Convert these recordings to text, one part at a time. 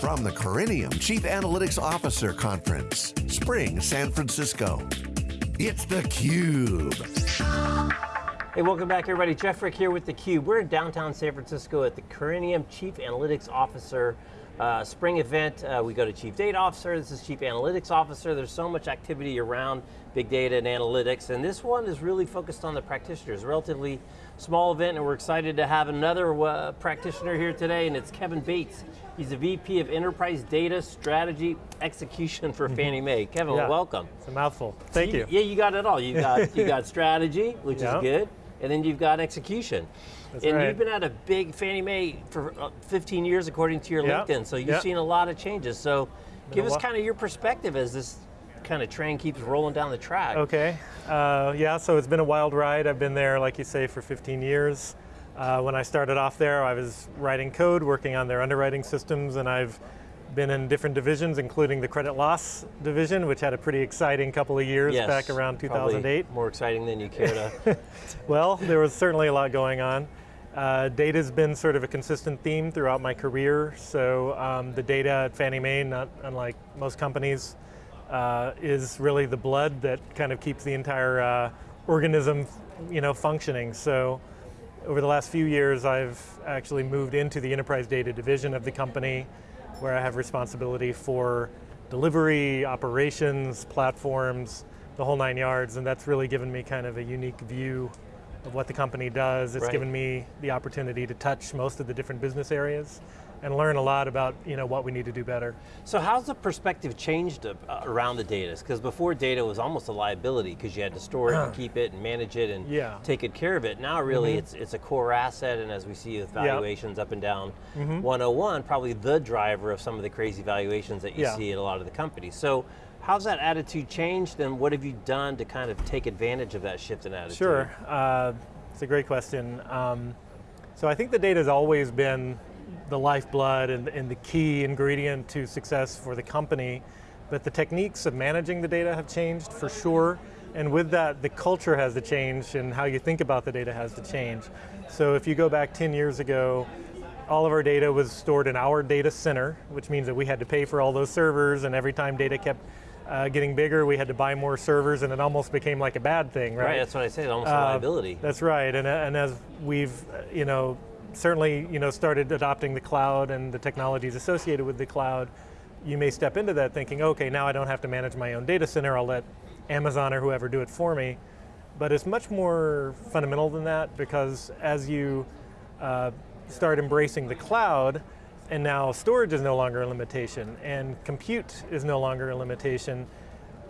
From the Corinium Chief Analytics Officer Conference, Spring, San Francisco. It's theCUBE. Hey, welcome back everybody. Jeff Frick here with theCUBE. We're in downtown San Francisco at the Corinium Chief Analytics Officer uh, spring event. Uh, we go to Chief Data Officer, this is Chief Analytics Officer. There's so much activity around big data and analytics, and this one is really focused on the practitioners. Relatively small event, and we're excited to have another uh, practitioner here today, and it's Kevin Bates. He's the VP of Enterprise Data Strategy Execution for mm-hmm. Fannie Mae. Kevin, yeah, welcome. It's a mouthful, thank so you, you. Yeah, you got it all. You got, you got strategy, which is good, and then you've got execution. That's and right. you've been at a big Fannie Mae for uh, 15 years according to your yep. LinkedIn, so you've yep. seen a lot of changes. So been give us kind of your perspective as this kind of train keeps rolling down the track. Okay, uh, yeah, so it's been a wild ride. I've been there, like you say, for 15 years. Uh, when I started off there, I was writing code, working on their underwriting systems, and I've been in different divisions, including the credit loss division, which had a pretty exciting couple of years yes, back around 2008. More exciting than you care to. well, there was certainly a lot going on. Uh, data's been sort of a consistent theme throughout my career, so um, the data at Fannie Mae, not unlike most companies, uh, is really the blood that kind of keeps the entire uh, organism you know, functioning. So over the last few years, I've actually moved into the enterprise data division of the company, where I have responsibility for delivery, operations, platforms, the whole nine yards, and that's really given me kind of a unique view of what the company does. It's right. given me the opportunity to touch most of the different business areas and learn a lot about you know, what we need to do better. So how's the perspective changed uh, around the data? Because before data was almost a liability because you had to store it and keep it and manage it and yeah. take good care of it. Now really mm -hmm. it's, it's a core asset and as we see with valuations yep. up and down mm -hmm. 101, probably the driver of some of the crazy valuations that you yeah. see at a lot of the companies. So How's that attitude changed and what have you done to kind of take advantage of that shift in attitude? Sure, uh, it's a great question. Um, so I think the data has always been the lifeblood and, and the key ingredient to success for the company, but the techniques of managing the data have changed for sure. And with that, the culture has to change and how you think about the data has to change. So if you go back 10 years ago, all of our data was stored in our data center, which means that we had to pay for all those servers and every time data kept uh, getting bigger, we had to buy more servers and it almost became like a bad thing, right? Right, that's what I said, almost uh, a liability. That's right, and, and as we've, you know, certainly, you know, started adopting the cloud and the technologies associated with the cloud, you may step into that thinking, okay, now I don't have to manage my own data center, I'll let Amazon or whoever do it for me. But it's much more fundamental than that because as you uh, start embracing the cloud, and now storage is no longer a limitation, and compute is no longer a limitation.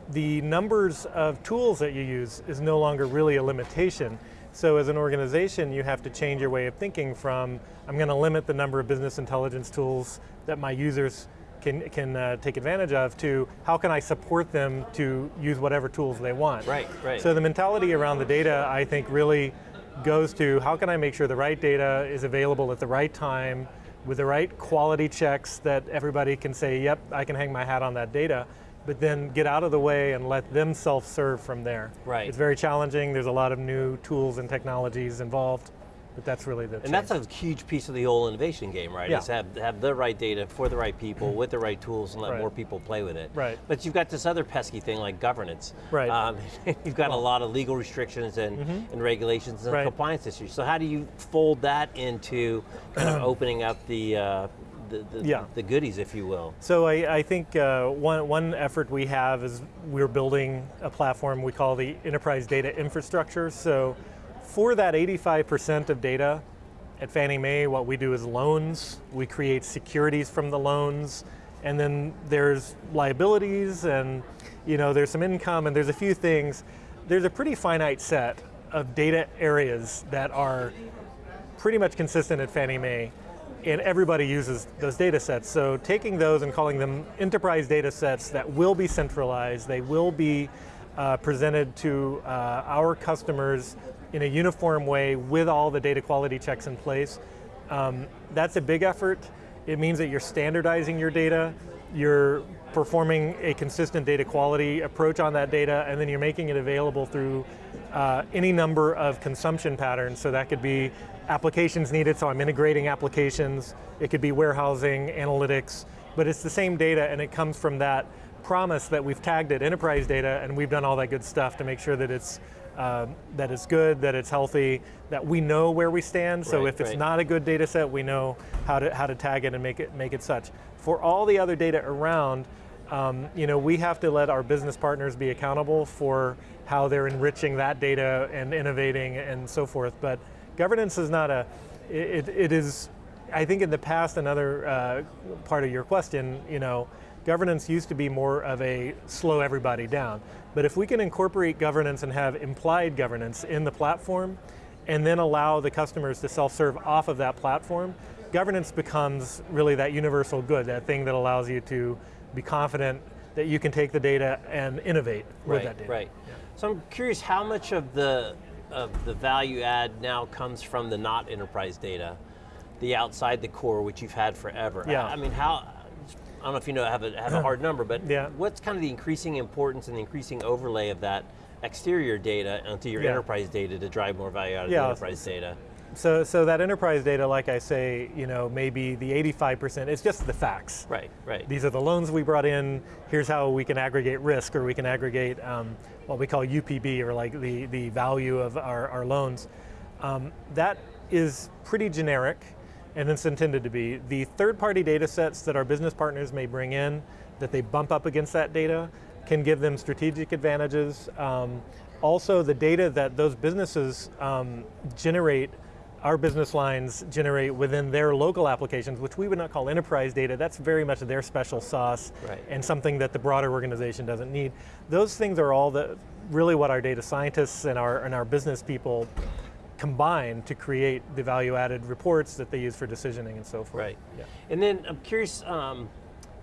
The numbers of tools that you use is no longer really a limitation. So as an organization, you have to change your way of thinking from, I'm going to limit the number of business intelligence tools that my users can, can uh, take advantage of to how can I support them to use whatever tools they want. Right, right. So the mentality around the data, I think really goes to how can I make sure the right data is available at the right time with the right quality checks that everybody can say, yep, I can hang my hat on that data, but then get out of the way and let them self-serve from there. Right. It's very challenging, there's a lot of new tools and technologies involved, but that's really the And change. that's a huge piece of the whole innovation game, right? Yeah. Is have, have the right data for the right people, with the right tools, and let right. more people play with it. Right. But you've got this other pesky thing like governance. Right. Um, you've got well, a lot of legal restrictions and, mm -hmm. and regulations and right. compliance issues. So how do you fold that into kind of opening up the, uh, the, the, yeah. the, goodies, if you will. So I, I think uh, one, one effort we have is we're building a platform we call the Enterprise Data Infrastructure. So for that 85% of data at Fannie Mae, what we do is loans. We create securities from the loans, and then there's liabilities, and you know, there's some income, and there's a few things. There's a pretty finite set of data areas that are pretty much consistent at Fannie Mae and everybody uses those data sets. So taking those and calling them enterprise data sets that will be centralized, they will be uh, presented to uh, our customers in a uniform way with all the data quality checks in place. Um, that's a big effort. It means that you're standardizing your data, you're performing a consistent data quality approach on that data, and then you're making it available through uh, any number of consumption patterns. So that could be applications needed, so I'm integrating applications. It could be warehousing, analytics. but it's the same data and it comes from that promise that we've tagged it enterprise data and we've done all that good stuff to make sure that it's uh, that it's good, that it's healthy, that we know where we stand. So Right, if it's right. not a good data set, we know how to how to tag it and make it make it such. For all the other data around, um, you know, we have to let our business partners be accountable for how they're enriching that data and innovating and so forth. But governance is not a, it, it is, I think in the past, another uh, part of your question, you know, governance used to be more of a slow everybody down. But if we can incorporate governance and have implied governance in the platform, and then allow the customers to self-serve off of that platform, governance becomes really that universal good, that thing that allows you to be confident that you can take the data and innovate with that data. Right. So I'm curious how much of the of the value add now comes from the not enterprise data, the outside the core, which you've had forever. Yeah. I, I mean, how? I don't know if you know have a have a hard number, but Yeah. what's kind of the increasing importance and the increasing overlay of that exterior data onto your Yeah. enterprise data to drive more value out of Yeah. the enterprise data? So, so that enterprise data, like I say, you know, maybe the 85%, it's just the facts. Right. Right. These are the loans we brought in, here's how we can aggregate risk, or we can aggregate um, what we call UPB, or like the, the value of our, our loans. Um, that is pretty generic, and it's intended to be. The third-party data sets that our business partners may bring in, that they bump up against that data, can give them strategic advantages. Um, also, the data that those businesses um, generate our business lines generate within their local applications, which we would not call enterprise data, that's very much their special sauce Right. and something that the broader organization doesn't need. Those things are all the, really what our data scientists and our, and our business people combine to create the value added reports that they use for decisioning and so forth. Right. Yeah. And then I'm curious um,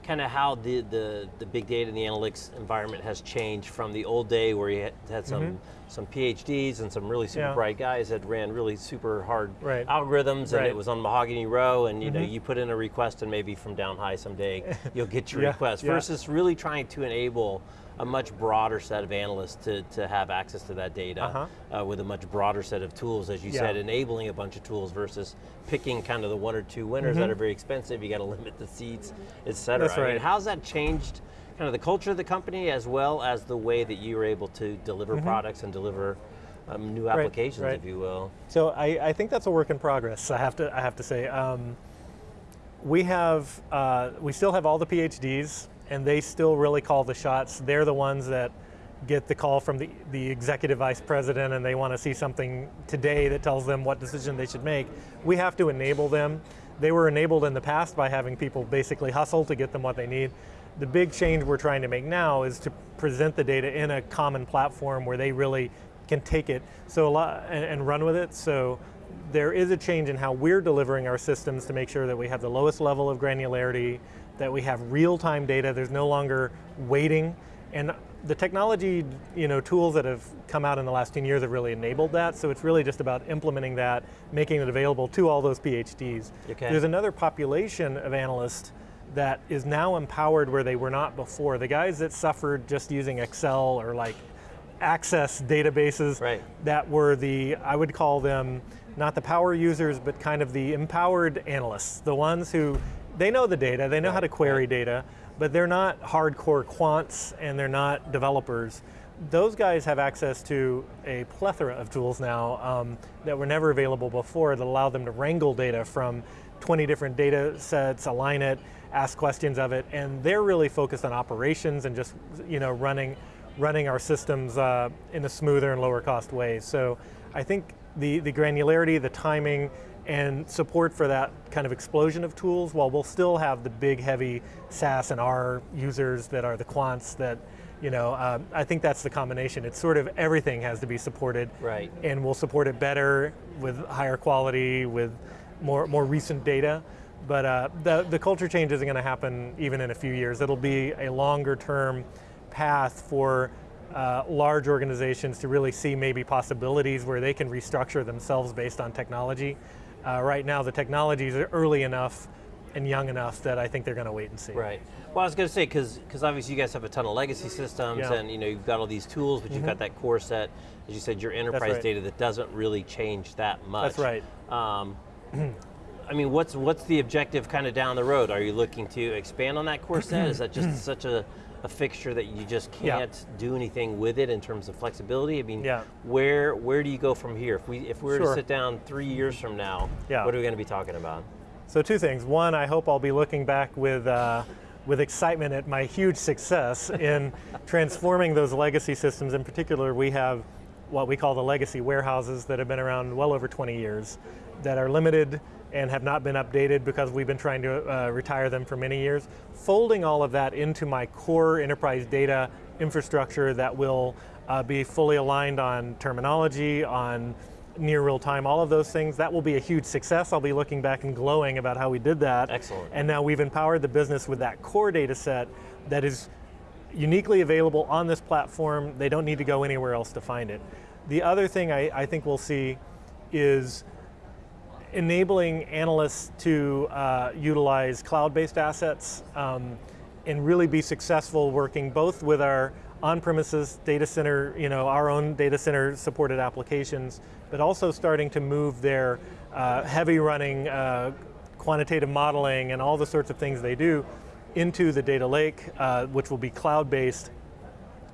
kind of how the, the, the big data and the analytics environment has changed from the old day where you had, had some, some PhDs and some really super Mm-hmm. Yeah. bright guys that ran really super hard Right. algorithms and Right. Mm-hmm. it was on Mahogany Row and you know you put in a request and maybe from down high someday you'll get your Yeah, request yeah. versus really trying to enable a much broader set of analysts to, to have access to that data Uh-huh. uh, with a much broader set of tools, as you said, enabling a bunch of tools versus picking kind of the one or two winners that are very expensive. You got to limit the seats, et cetera. Mm-hmm. That's I mean, right. how's that changed kind of the culture of the company as well as the way that you were able to deliver products and deliver um, new applications, Mm-hmm. right. if you will? So I, I think that's a work in progress. I have to I have to say. Um, we have uh, we still have all the PhDs, and they still really call the shots. They're the ones that get the call from the, the executive vice president, and they want to see something today that tells them what decision they should make. We have to enable them. They were enabled in the past by having people basically hustle to get them what they need. The big change we're trying to make now is to present the data in a common platform where they really can take it so a lot and, and run with it. So there is a change in how we're delivering our systems to make sure that we have the lowest level of granularity, that we have real-time data. There's no longer waiting, and the technology, you know, tools that have come out in the last 10 years have really enabled that. So it's really just about implementing that, making it available to all those PhDs. Okay. There's another population of analysts that is now empowered where they were not before. The guys that suffered just using Excel or like access databases Right. that were the, I would call them not the power users, but kind of the empowered analysts, the ones who, they know the data, they know how to query right. data, but they're not hardcore quants and they're not developers. Those guys have access to a plethora of tools now um, that were never available before that allow them to wrangle data from 20 different data sets, align it, ask questions of it, and they're really focused on operations and just you know running running our systems uh, in a smoother and lower cost way. So I think the, the granularity, the timing, and support for that kind of explosion of tools, while we'll still have the big heavy SAS and R users that are the quants that, you know, um, I think that's the combination. It's sort of everything has to be supported. Right. And we'll support it better with higher quality, with more, more recent data. But uh, the, the culture change isn't going to happen even in a few years. It'll be a longer term path for uh, large organizations to really see maybe possibilities where they can restructure themselves based on technology. Uh, right now, the technologies are early enough and young enough that I think they're going to wait and see. Right. Well, I was going to say because because obviously you guys have a ton of legacy systems, Yeah. Mm-hmm. and you know you've got all these tools, but you've got that core set, as you said, your enterprise right. data that doesn't really change that much. That's right. Um, I mean, what's what's the objective kind of down the road? Are you looking to expand on that core set? Is that just such a, a fixture that you just can't do anything with it in terms of flexibility? I mean, Yeah. where where do you go from here? If we if we were to sit down three years from now, Yeah. what are we going to be talking about? So two things. One, I hope I'll be looking back with uh, with excitement at my huge success in transforming those legacy systems. In particular, we have what we call the legacy warehouses that have been around well over 20 years, that are limited and have not been updated because we've been trying to uh, retire them for many years. Folding all of that into my core enterprise data infrastructure that will uh, be fully aligned on terminology, on near real time, all of those things, that will be a huge success. I'll be looking back and glowing about how we did that. Excellent. And now we've empowered the business with that core data set that is uniquely available on this platform. They don't need to go anywhere else to find it. The other thing I, I think we'll see is enabling analysts to uh, utilize cloud-based assets um, and really be successful working both with our on-premises data center, you know, our own data center supported applications, but also starting to move their uh, heavy running uh, quantitative modeling and all the sorts of things they do into the data lake, uh, which will be cloud-based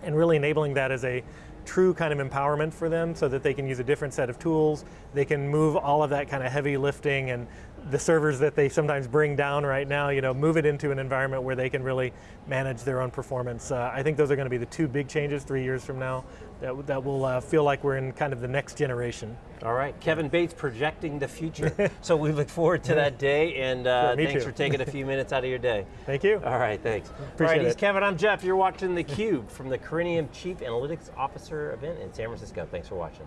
and really enabling that as a true kind of empowerment for them so that they can use a different set of tools. They can move all of that kind of heavy lifting and the servers that they sometimes bring down right now, you know, move it into an environment where they can really manage their own performance. Uh, I think those are going to be the two big changes three years from now that, that will uh, feel like we're in kind of the next generation. All right, Kevin Bates projecting the future. so we look forward to that day, and uh, Sure, thanks too. for taking a few minutes out of your day. Thank you. All right, thanks. All Appreciate right, he's it. Kevin, I'm Jeff. You're watching theCUBE from the Corinium Chief Analytics Officer event in San Francisco. Thanks for watching.